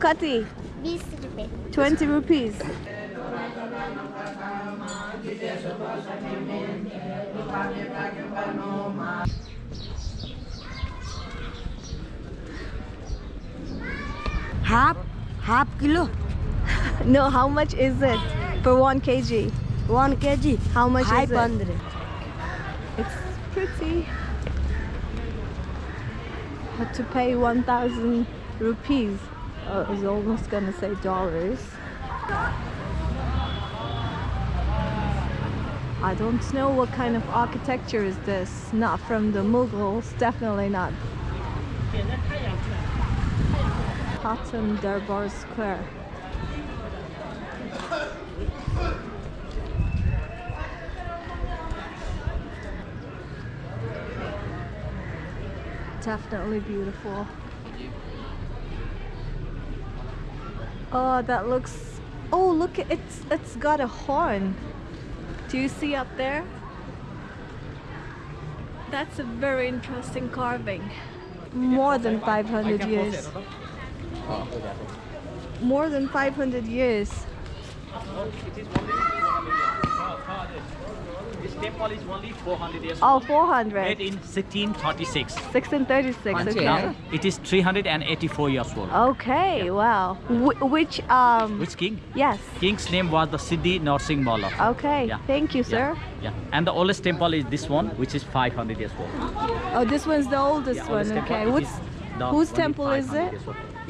Kati? 20 rupees. Half? Half kilo? no, how much is it for 1 kg? 1 kg? How much is it? 500. It's pretty. Had to pay 1000 rupees. Uh, oh, I was almost gonna say dollars. I don't know what kind of architecture is this. Not from the Mughals, definitely not. Hatem Durbar Square. Definitely beautiful. Oh, that looks. Oh, look! It's it's got a horn. Do you see up there? That's a very interesting carving. More than 500 years. More than 500 years. This temple is only 400 years old. Oh, 400. Made in 1636. 1636. Okay. Now it is 384 years old. Okay. Wow. Wh- which um? Which king? Yes. King's name was the Siddhi Narsingh Malla. Okay. Yeah. Thank you, sir. Yeah, yeah. And the oldest temple is this one, which is 500 years old. Oh, this one's the oldest Yeah, one. oldest Okay. What's whose temple is it?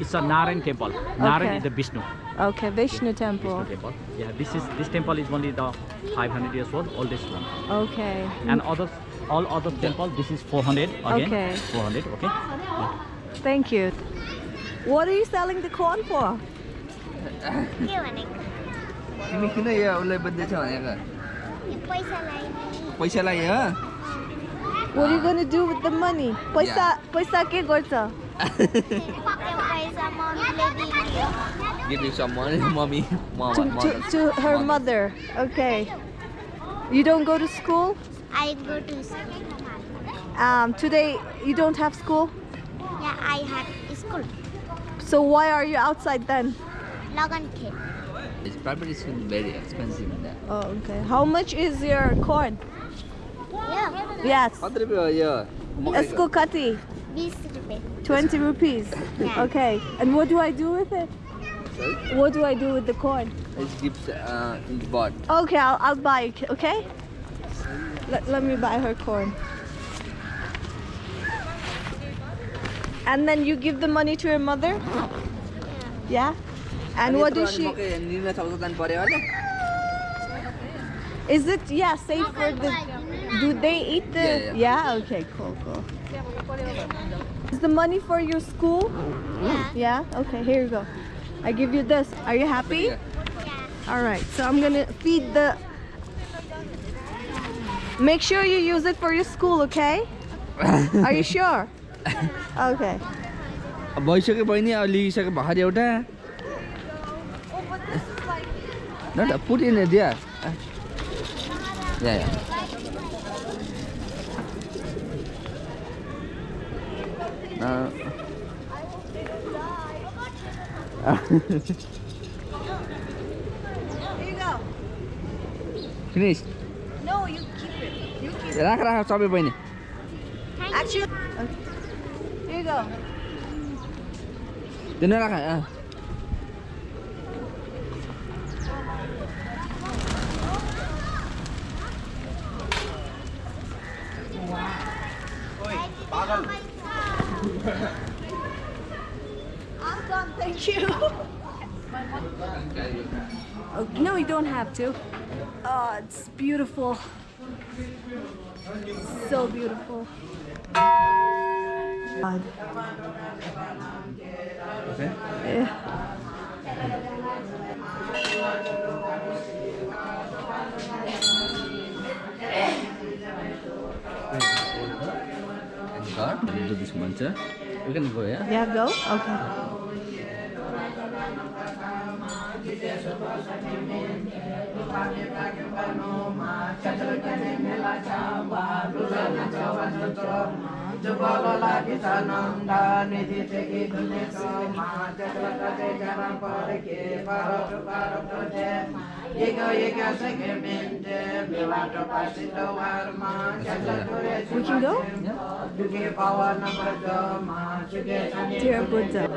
years old. It's a Narayan temple. Narayan Okay. is the Vishnu. Okay, Vishnu temple. Vishnu temple. Yeah, this is this temple is only the 500 years old, oldest one. Okay. And others, all other temple, this is 400 again. Okay. 400. Okay. Yeah. Thank you. What are you selling the corn for? के भनेको तिमी किन यो उसलाई बद्दैछ भनेको यो पैसा लाइने पैसा लाग्यो हो? What are you gonna do with the money? पैसा पैसा के गर्छ? Give you some money, mommy. Mom, to, mom, to, to her mom. mother. Okay. You don't go to school? I go to school. Um, today you don't have school? Yeah, I have school. So why are you outside then? Logan kid. It's probably school very expensive now. Oh, okay. How much is your corn? Yeah. Yes. 100 rupees a year. Esco kati. 20 rupees. 20 rupees? Yeah. Okay. And what do I do with it? Sorry? What do I do with the coin? It keeps uh, in the bot. Okay, I'll, I'll buy it, okay? Let, let me buy her corn. And then you give the money to her mother? Yeah? And what does she... Is it, yeah, safe for the... Do they eat the... Yeah, Yeah? Okay, cool, cool. Is the money for your school? yeah Yeah? Okay, here you go. I give you this. Are you happy? All right, so I'm gonna feed the. Make sure you use it for your school, okay? Are you sure? Okay. अब भइसक्यो बहिनी अब लिइसक्यो भर्खर एउटा न त put in दिया या या Uh, Finish राख राख सबै बहिनी। दिनु राख पागल। I'm done. Thank you. Oh, no, you don't have to. Oh, it's beautiful. So beautiful. God. Okay. Yeah. And God, we'll do this mantra. You can go, yeah? Yeah, go? Okay. We can go? Dear Buddha.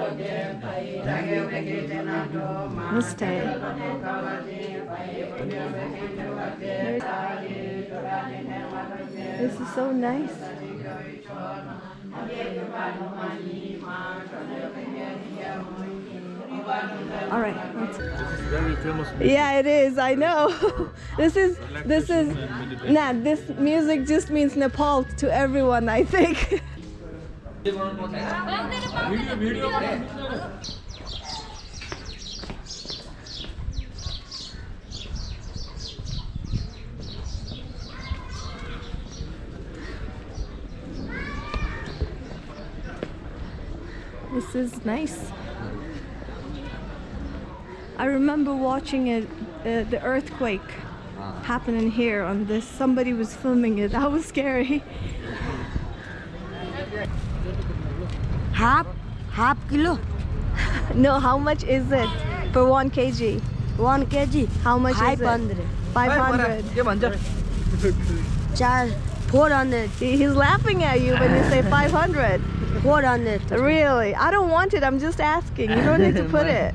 Namaste. This is so nice. All right. let's- Very famous. Yeah, it is. I know. this is this is nah. This music just means Nepal to everyone. I think. This is nice. I remember watching it, uh, the earthquake wow. happening here on this. Somebody was filming it. That was scary. Half, half kilo. no, how much is it for one kg? One kg. How much 500. is it? Five hundred. Five hundred. Charge four hundred. He's laughing at you when you say five hundred. Four hundred. Really? I don't want it. I'm just asking. You don't need to put it.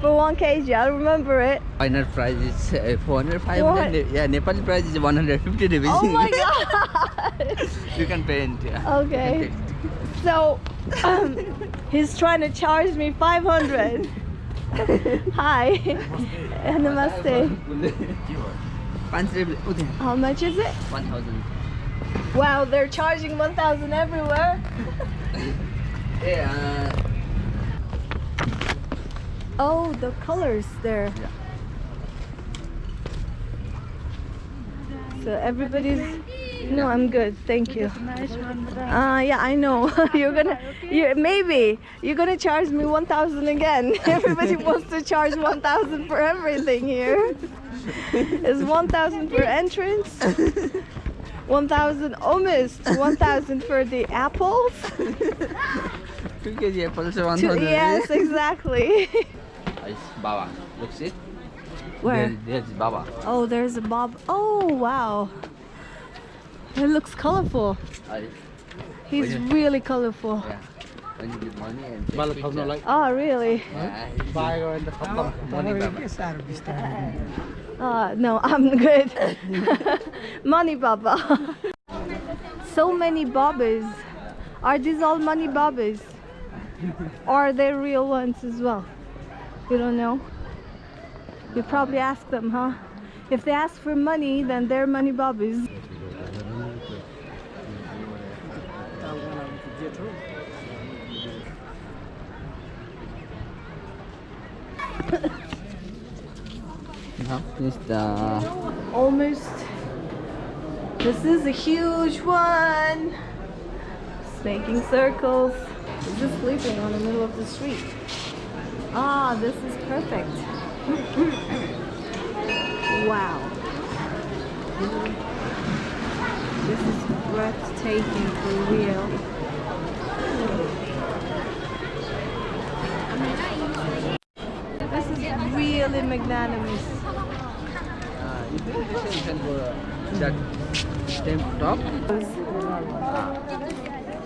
For one kg, I'll remember it. Final price is uh, 405. What? Yeah, Nepali price is 150 rupees. Oh my god! you can pay in yeah. Okay. So, um, he's trying to charge me 500. Hi. Namaste. Namaste. How much is it? 1000. Wow, they're charging 1000 everywhere. yeah. Uh, Oh, the colors there. Yeah. So everybody's. No, I'm good. Thank you. Uh, yeah, I know. you're gonna, you maybe you're gonna charge me 1,000 again. Everybody wants to charge 1,000 for everything here. it's 1,000 for entrance, 1,000 omis, 1,000 for the apples. Apples, 100. Yes, exactly it's Baba. Look, see? Where? There, there's Baba. Oh, there's a Bob. Oh, wow. It looks colorful. Uh, He's really colorful. Yeah. Oh, really? Uh, no, I'm good. money Baba. so many Babas. Are these all money Babas? are they real ones as well? You don't know? You probably ask them, huh? If they ask for money, then they're money is the Almost. This is a huge one. It's making circles. It's just sleeping on the middle of the street. Ah, this is perfect. wow. This is breathtaking for real. This is really magnanimous. you listen, you can go uh, that same top.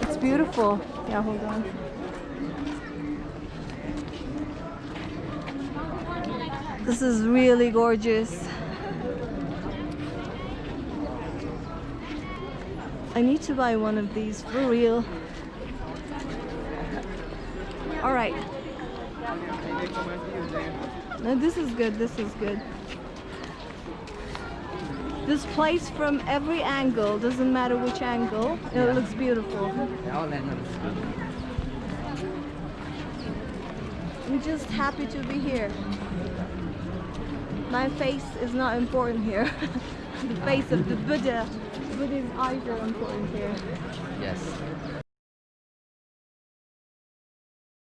It's beautiful. Yeah, hold on. This is really gorgeous. I need to buy one of these for real. All right. No, this is good. This is good. This place from every angle, doesn't matter which angle, it looks beautiful. Yeah, all angles. I'm just happy to be here. My face is not important here. the face of the Buddha. Buddha's eyes are important here. Yes.